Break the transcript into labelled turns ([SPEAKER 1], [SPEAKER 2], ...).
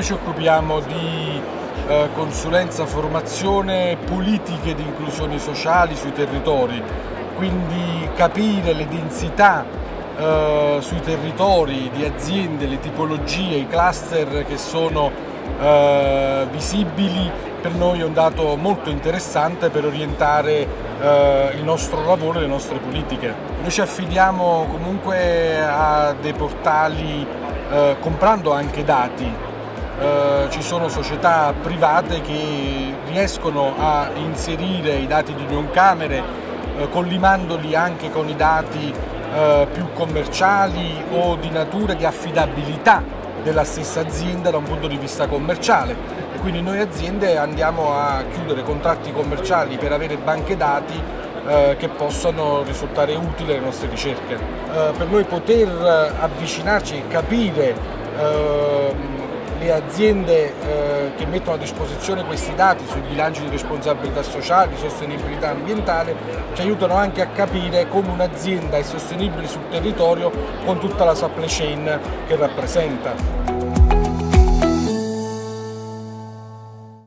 [SPEAKER 1] noi ci occupiamo di eh, consulenza, formazione, politiche di inclusione sociali sui territori, quindi capire le densità eh, sui territori di aziende, le tipologie, i cluster che sono eh, visibili per noi è un dato molto interessante per orientare eh, il nostro lavoro e le nostre politiche. Noi ci affidiamo comunque a dei portali eh, comprando anche dati. Eh, ci sono società private che riescono a inserire i dati di Camere eh, collimandoli anche con i dati eh, più commerciali o di natura di affidabilità della stessa azienda da un punto di vista commerciale e quindi noi aziende andiamo a chiudere contratti commerciali per avere banche dati eh, che possano risultare utili alle nostre ricerche. Eh, per noi poter avvicinarci e capire eh, le aziende eh, che mettono a disposizione questi dati sui bilanci di responsabilità sociale, di sostenibilità ambientale, ci aiutano anche a capire come un'azienda è sostenibile sul territorio con tutta la supply chain che rappresenta.